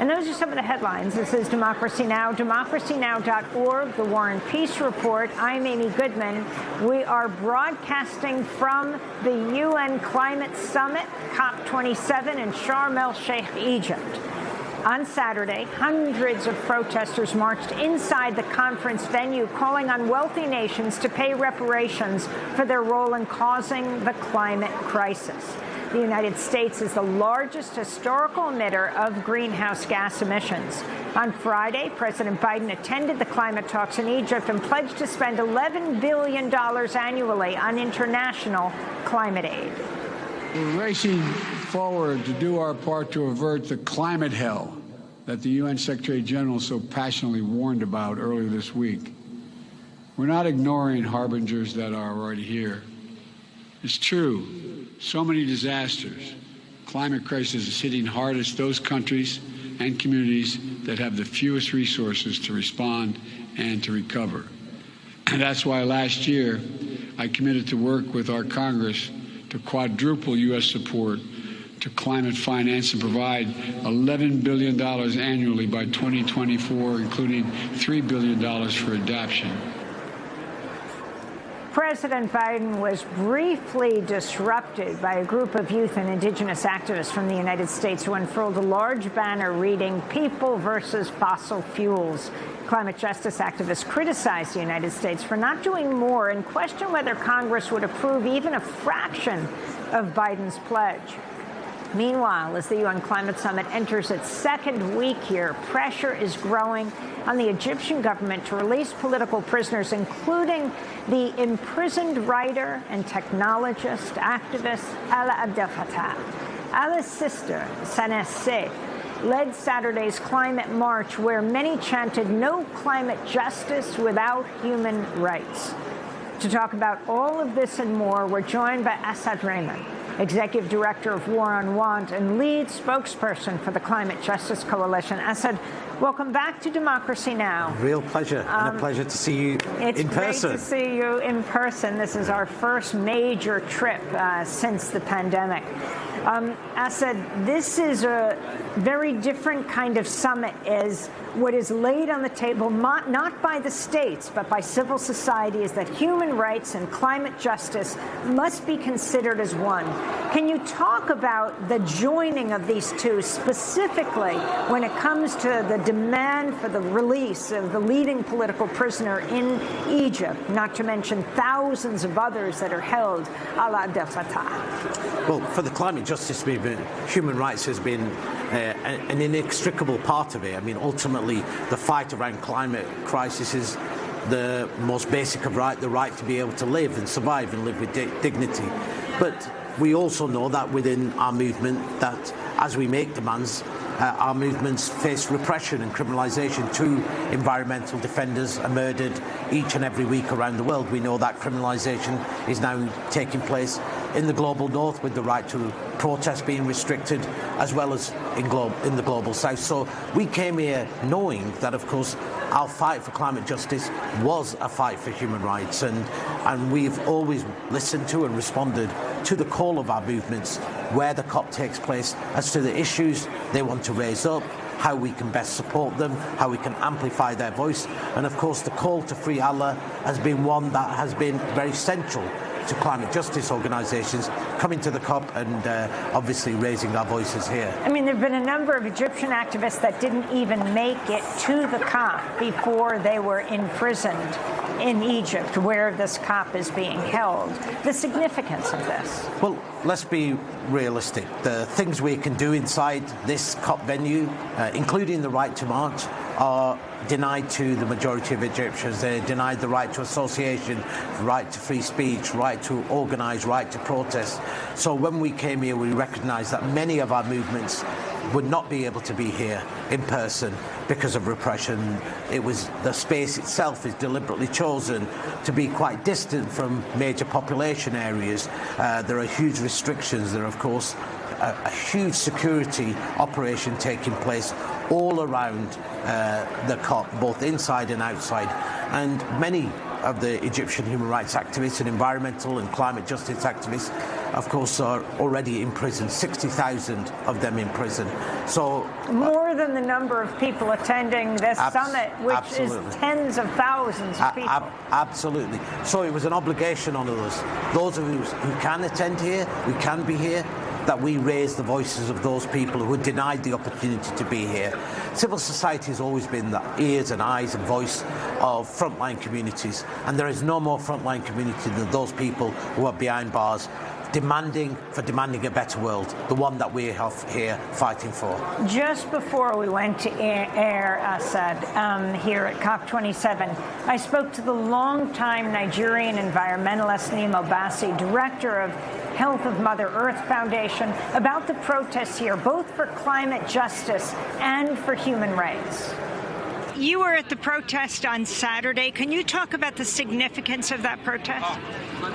And those are some of the headlines. This is Democracy Now!, democracynow.org, the War and Peace Report. I'm Amy Goodman. We are broadcasting from the UN Climate Summit, COP27 in Sharm el-Sheikh, Egypt. On Saturday, hundreds of protesters marched inside the conference venue, calling on wealthy nations to pay reparations for their role in causing the climate crisis. The United States is the largest historical emitter of greenhouse gas emissions. On Friday, President Biden attended the climate talks in Egypt and pledged to spend $11 billion annually on international climate aid. We're racing forward to do our part to avert the climate hell that the UN Secretary General so passionately warned about earlier this week. We're not ignoring harbingers that are already here. It's true, so many disasters. Climate crisis is hitting hardest those countries and communities that have the fewest resources to respond and to recover. And that's why last year I committed to work with our Congress to quadruple U.S. support to climate finance and provide $11 billion annually by 2024, including $3 billion for adaptation. President Biden was briefly disrupted by a group of youth and indigenous activists from the United States who unfurled a large banner reading People versus Fossil Fuels. Climate justice activists criticized the United States for not doing more and questioned whether Congress would approve even a fraction of Biden's pledge. Meanwhile, as the UN Climate Summit enters its second week here, pressure is growing on the Egyptian government to release political prisoners, including the imprisoned writer and technologist activist Alaa Abdel Fattah. Alaa's sister, Sanaa Seif, led Saturday's climate march, where many chanted no climate justice without human rights. To talk about all of this and more, we're joined by Asad Rehman, Executive Director of War on Want and lead spokesperson for the Climate Justice Coalition. Asad, welcome back to Democracy Now! Real pleasure, um, and a pleasure to see you in person. It's great to see you in person. This is our first major trip uh, since the pandemic. Um, Asad, this is a very different kind of summit as what is laid on the table, not by the states, but by civil society, is that human rights and climate justice must be considered as one. Can you talk about the joining of these two, specifically when it comes to the demand for the release of the leading political prisoner in Egypt, not to mention thousands of others that are held, Alaa Abdel Fattah? Well, for the climate justice movement, human rights has been uh, an inextricable part of it. I mean, ultimately, the fight around climate crisis is the most basic of right, the right to be able to live and survive and live with di dignity. But we also know that within our movement that as we make demands, uh, our movements face repression and criminalisation. Two environmental defenders are murdered each and every week around the world. We know that criminalisation is now taking place in the global north with the right to protest being restricted as well as in, glo in the global south. So we came here knowing that, of course, our fight for climate justice was a fight for human rights and, and we've always listened to and responded to the call of our movements where the COP takes place as to the issues they want to raise up, how we can best support them, how we can amplify their voice. And of course, the call to free Alaa has been one that has been very central to climate justice organisations coming to the COP and uh, obviously raising our voices here. I mean, there have been a number of Egyptian activists that didn't even make it to the COP before they were imprisoned in Egypt, where this COP is being held. The significance of this? Well, let's be realistic. The things we can do inside this COP venue, uh, including the right to march, are denied to the majority of Egyptians. They're denied the right to association, right to free speech, right to organise, right to protest. So when we came here, we recognised that many of our movements would not be able to be here in person because of repression. It was the space itself is deliberately chosen to be quite distant from major population areas. Uh, there are huge restrictions. There are, of course, a, a huge security operation taking place all around uh, the COP, both inside and outside. And many of the Egyptian human rights activists and environmental and climate justice activists, of course, are already in prison. 60,000 of them in prison. So uh, more than the number of people attending this summit, which absolutely. is tens of thousands of people. A absolutely. So it was an obligation on us. Those of us who can attend here, we can be here, that we raise the voices of those people who are denied the opportunity to be here. Civil society has always been the ears and eyes and voice of frontline communities, and there is no more frontline community than those people who are behind bars demanding for demanding a better world, the one that we have here fighting for. Just before we went to air, Asad, um, here at COP27, I spoke to the longtime Nigerian environmentalist Nnimmo Bassey, director of Health of Mother Earth Foundation, about the protests here, both for climate justice and for human rights. You were at the protest on Saturday. Can you talk about the significance of that protest?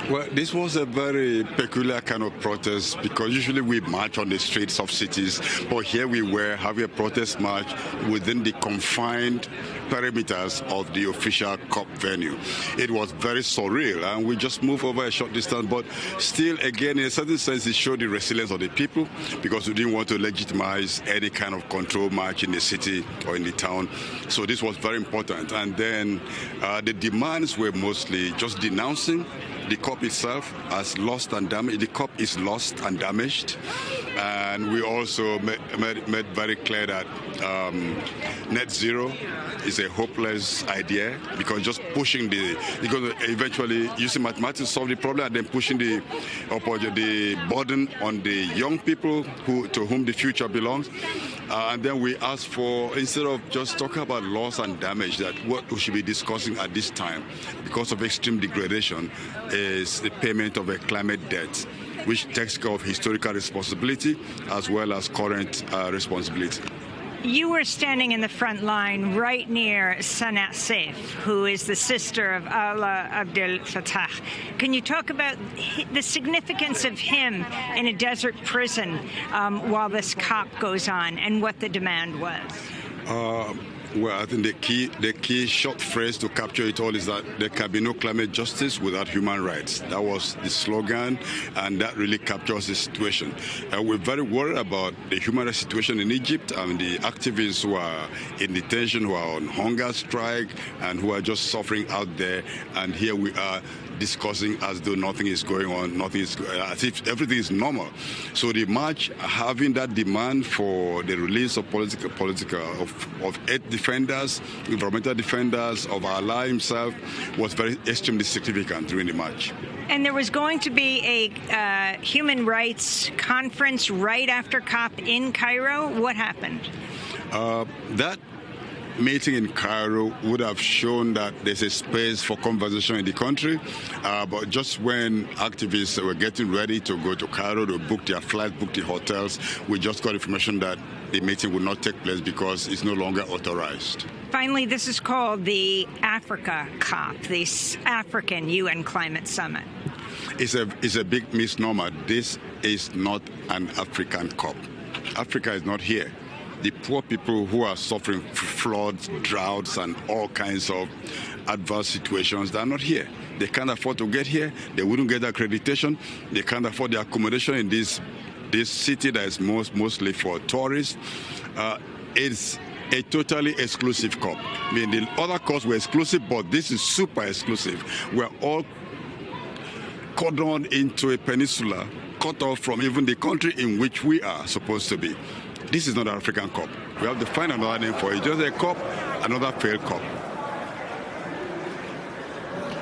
Well, this was a very peculiar kind of protest because usually we march on the streets of cities, but here we were having a protest march within the confined perimeters of the official COP venue. It was very surreal, and we just moved over a short distance, but still, again, in a certain sense, it showed the resilience of the people because we didn't want to legitimize any kind of control march in the city or in the town. So this was very important. And then uh, the demands were mostly just denouncing the COP itself has lost and damaged. The COP is lost and damaged. And we also made, made, made very clear that um, net zero is a hopeless idea because just pushing the, because eventually using mathematics solve the problem and then pushing the, the burden on the young people who, to whom the future belongs. Uh, and then we asked for, instead of just talking about loss and damage, that what we should be discussing at this time, because of extreme degradation, is the payment of a climate debt, which takes care of historical responsibility as well as current uh, responsibility. You were standing in the front line right near Sanaa Seif, who is the sister of Alaa Abdel Fattah. Can you talk about the significance of him in a desert prison um, while this COP goes on and what the demand was? Uh, well, I think the key, the key short phrase to capture it all is that there can be no climate justice without human rights. That was the slogan, and that really captures the situation. And we're very worried about the human rights situation in Egypt and the activists who are in detention, who are on hunger strike, and who are just suffering out there. And here we are discussing as though nothing is going on, nothing is as if everything is normal. So the march having that demand for the release of political, political of, of eight defenders, environmental defenders, of Alaa himself, was very extremely significant during the march. And there was going to be a uh, human rights conference right after COP in Cairo. What happened? Uh, that meeting in Cairo would have shown that there's a space for conversation in the country. Uh, but just when activists were getting ready to go to Cairo to book their flights, book the hotels, we just got information that the meeting would not take place because it's no longer authorized. Finally, this is called the Africa COP, the African UN Climate Summit. It's a, it's a big misnomer. This is not an African COP. Africa is not here the poor people who are suffering floods, droughts, and all kinds of adverse situations, they're not here. They can't afford to get here. They wouldn't get accreditation. They can't afford the accommodation in this this city that is most mostly for tourists. Uh, it's a totally exclusive COP. I mean, the other COPs were exclusive, but this is super exclusive. We're all cordoned into a peninsula, cut off from even the country in which we are supposed to be. This is not an African Cup. We have to find another name for it. Just a cup, another failed cup.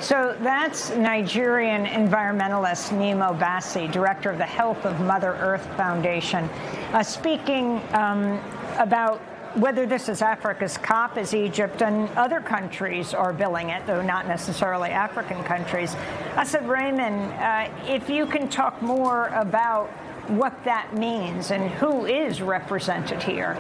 So that's Nigerian environmentalist Nnimmo Bassey, director of the Health of Mother Earth Foundation, uh, speaking um, about whether this is Africa's COP as Egypt and other countries are billing it, though not necessarily African countries. Asad Rehman, uh, if you can talk more about what that means and who is represented here.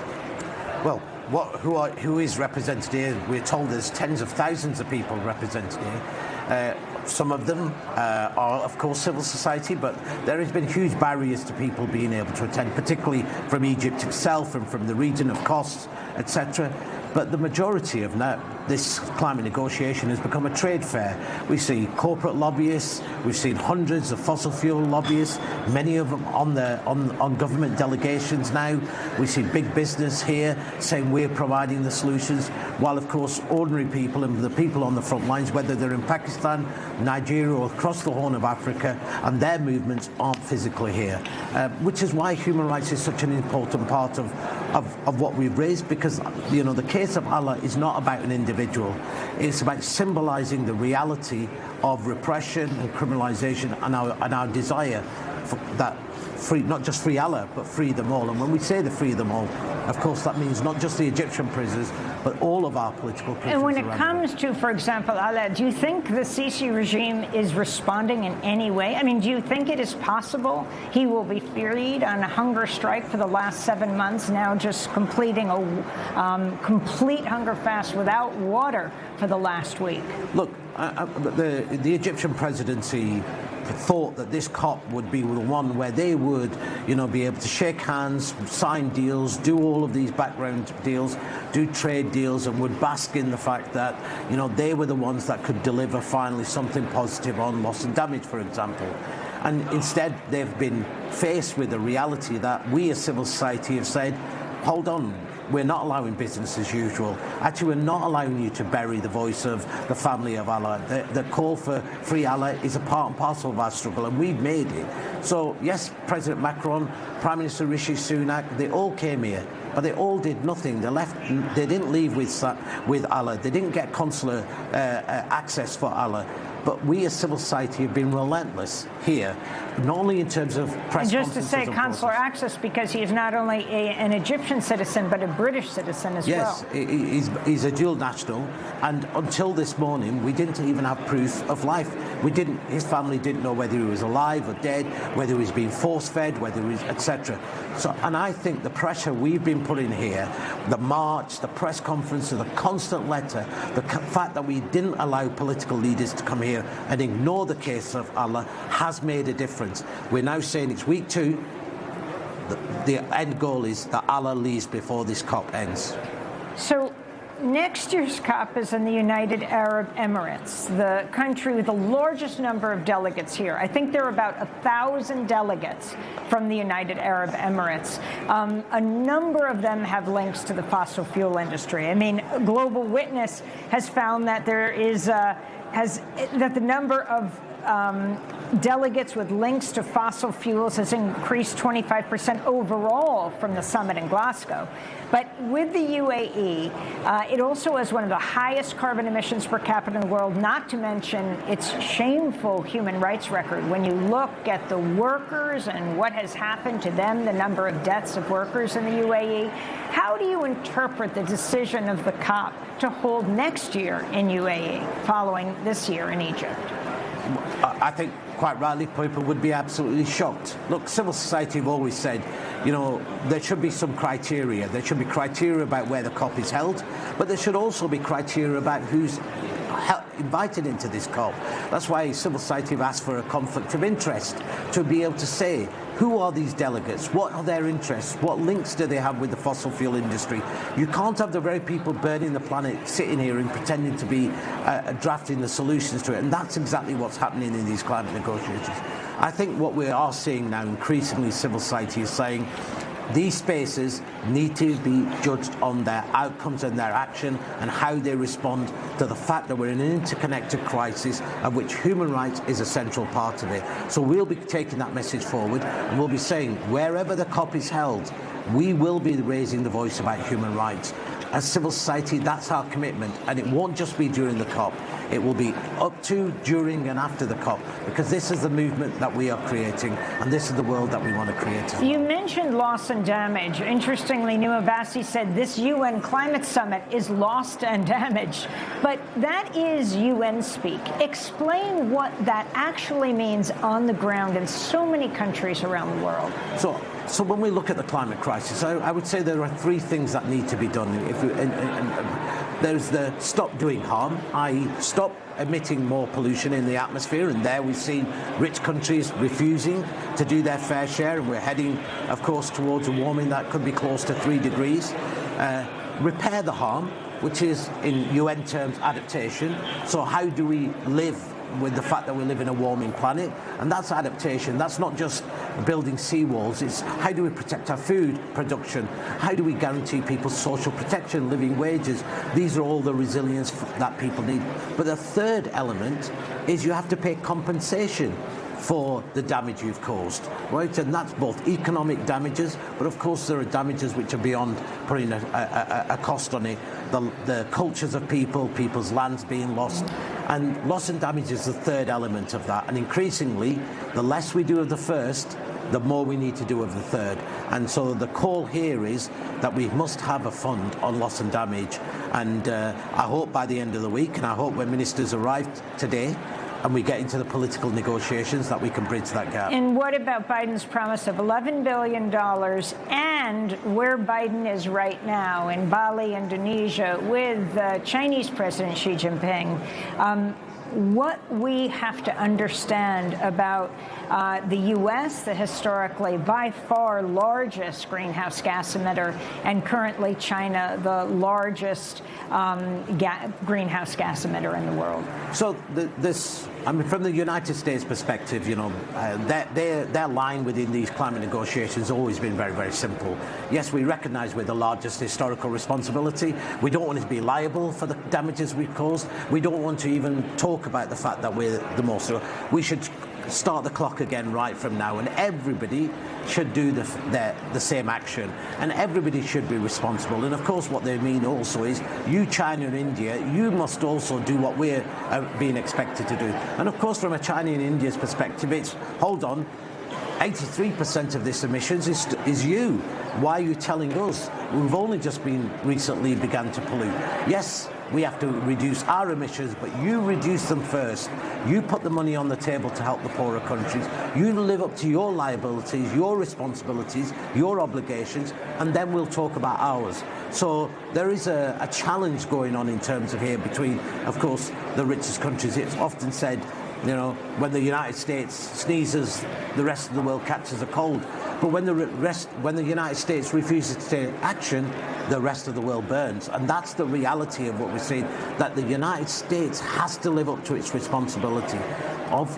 Well, what, who, are, who is represented here? We're told there's tens of thousands of people represented here. Uh, some of them uh, are, of course, civil society, but there has been huge barriers to people being able to attend, particularly from Egypt itself and from the region of costs, etc. But the majority of now this climate negotiation has become a trade fair. We see corporate lobbyists, we've seen hundreds of fossil fuel lobbyists, many of them on the on, on government delegations now. We see big business here saying we're providing the solutions, while of course ordinary people and the people on the front lines, whether they're in Pakistan, Nigeria or across the Horn of Africa, and their movements aren't physically here. Uh, which is why human rights is such an important part of, of, of what we've raised, because you know the case of Alaa is not about an individual. It's about symbolizing the reality of repression and criminalization and our, and our desire for that free, not just free Alaa, but free them all. And when we say the free them all, of course, that means not just the Egyptian prisoners, but all of our political prisoners. And when it comes to, for example, Alaa, do you think the Sisi regime is responding in any way? I mean, do you think it is possible he will be freed on a hunger strike for the last seven months, now just completing a um, complete hunger fast without water for the last week? Look, uh, the, the Egyptian presidency thought that this COP would be the one where they would, you know, be able to shake hands, sign deals, do all of these background deals, do trade deals, and would bask in the fact that, you know, they were the ones that could deliver finally something positive on loss and damage, for example. And instead, they've been faced with the reality that we as civil society have said, hold on, we're not allowing business as usual. Actually, we're not allowing you to bury the voice of the family of Alaa. The, the call for free Alaa is a part and parcel of our struggle, and we've made it. So, yes, President Macron, Prime Minister Rishi Sunak, they all came here but they all did nothing. They left. They didn't leave with with Alaa. They didn't get consular uh, uh, access for Alaa. But we as civil society have been relentless here, not only in terms of press and just to say consular access because he is not only a, an Egyptian citizen but a British citizen as yes, well. Yes, he's, he's a dual national, and until this morning we didn't even have proof of life. We didn't. His family didn't know whether he was alive or dead, whether he was being force-fed, whether he was etc. So, and I think the pressure we've been putting here, the march, the press conference, the constant letter, the fact that we didn't allow political leaders to come here and ignore the case of Alaa has made a difference. We're now saying it's week two. The, the end goal is that Alaa leaves before this COP ends. So Next year's COP is in the United Arab Emirates, the country with the largest number of delegates here. I think there are about a thousand delegates from the United Arab Emirates. Um, a number of them have links to the fossil fuel industry. I mean, Global Witness has found that there is uh, has that the number of um, delegates with links to fossil fuels has increased 25% overall from the summit in Glasgow. But with the UAE, uh, it also has one of the highest carbon emissions per capita in the world, not to mention its shameful human rights record. When you look at the workers and what has happened to them, the number of deaths of workers in the UAE, how do you interpret the decision of the COP to hold next year in UAE following this year in Egypt? I think quite rightly people would be absolutely shocked. Look, civil society have always said, you know, there should be some criteria. There should be criteria about where the COP is held, but there should also be criteria about who's invited into this COP. That's why civil society have asked for a conflict of interest to be able to say who are these delegates? What are their interests? What links do they have with the fossil fuel industry? You can't have the very people burning the planet sitting here and pretending to be uh, drafting the solutions to it. And that's exactly what's happening in these climate negotiations. I think what we are seeing now increasingly civil society is saying these spaces need to be judged on their outcomes and their action and how they respond to the fact that we're in an interconnected crisis of which human rights is a central part of it. So we'll be taking that message forward and we'll be saying wherever the COP is held, we will be raising the voice about human rights. As civil society, that's our commitment. And it won't just be during the COP. It will be up to, during and after the COP, because this is the movement that we are creating, and this is the world that we want to create. You mentioned loss and damage. Interestingly, Nnimmo Bassey said this UN climate summit is lost and damaged. But that is UN speak. Explain what that actually means on the ground in so many countries around the world. So so when we look at the climate crisis, I, I, would say there are three things that need to be done. And, and, and there's the stop doing harm, i.e. stop emitting more pollution in the atmosphere, and there we've seen rich countries refusing to do their fair share, and we're heading, of course, towards a warming that could be close to three degrees. Uh, repair the harm, which is, in UN terms, adaptation. So how do we live with the fact that we live in a warming planet, and that's adaptation. That's not just building seawalls, it's how do we protect our food production? How do we guarantee people's social protection, living wages? These are all the resilience that people need. But the third element is you have to pay compensation for the damage you've caused, right? And that's both economic damages, but of course there are damages which are beyond putting a, a, a cost on it. The, the cultures of people, people's lands being lost, and loss and damage is the third element of that. And increasingly, the less we do of the first, the more we need to do of the third. And so the call here is that we must have a fund on loss and damage. And uh, I hope by the end of the week, and I hope when ministers arrive today, and we get into the political negotiations that we can bridge that gap. And what about Biden's promise of $11 billion and where Biden is right now in Bali, Indonesia, with uh, Chinese President Xi Jinping? Um, what we have to understand about uh, the U.S., the historically by far largest greenhouse gas emitter, and currently China, the largest um, ga greenhouse gas emitter in the world. So the, this, I mean, from the United States perspective, you know, uh, their, their, their line within these climate negotiations has always been very, very simple. Yes, we recognise we're the largest historical responsibility. We don't want to be liable for the damages we've caused. We don't want to even talk about the fact that we're the most. We should start the clock again right from now, and everybody should do the, the, the, same action, and everybody should be responsible. And of course, what they mean also is you, China and India, you must also do what we're uh, being expected to do. And of course, from a China and India's perspective, it's hold on. 83% of this emissions is, is you. Why are you telling us? We've only just been recently began to pollute. Yes, we have to reduce our emissions, but you reduce them first. You put the money on the table to help the poorer countries. You live up to your liabilities, your responsibilities, your obligations, and then we'll talk about ours. So there is a, a challenge going on in terms of here between, of course, the richest countries. It's often said, you know, when the United States sneezes, the rest of the world catches a cold. But when the rest, when the United States refuses to take action, the rest of the world burns. And that's the reality of what we're seeing, that the United States has to live up to its responsibility of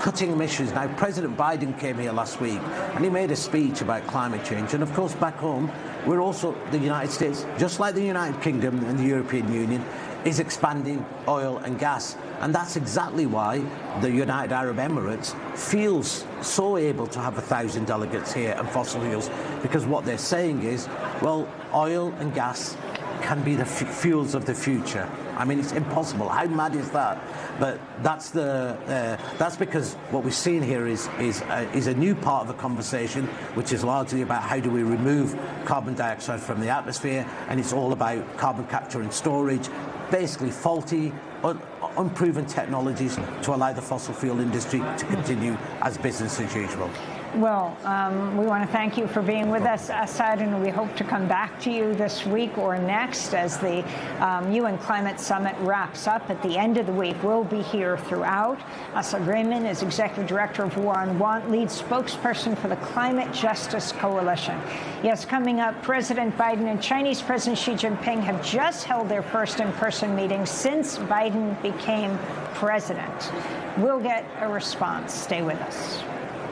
cutting emissions. Now, President Biden came here last week and he made a speech about climate change. And of course, back home, we're also, the United States, just like the United Kingdom and the European Union, is expanding oil and gas. And that's exactly why the United Arab Emirates feels so able to have a thousand delegates here and fossil fuels, because what they're saying is, well, oil and gas can be the fuels of the future. I mean, it's impossible. How mad is that? But that's the uh, that's because what we're seeing here is is uh, is a new part of the conversation, which is largely about how do we remove carbon dioxide from the atmosphere, and it's all about carbon capture and storage, basically faulty. Un unproven technologies to allow the fossil fuel industry to continue as business as usual. Well, um, we want to thank you for being with us, Asad, and we hope to come back to you this week or next as the um, UN Climate Summit wraps up at the end of the week. We'll be here throughout. Asad Rehman is Executive Director of War on Want, lead spokesperson for the Climate Justice Coalition. Yes, coming up, President Biden and Chinese President Xi Jinping have just held their first in-person meeting since Biden became president. We'll get a response. Stay with us.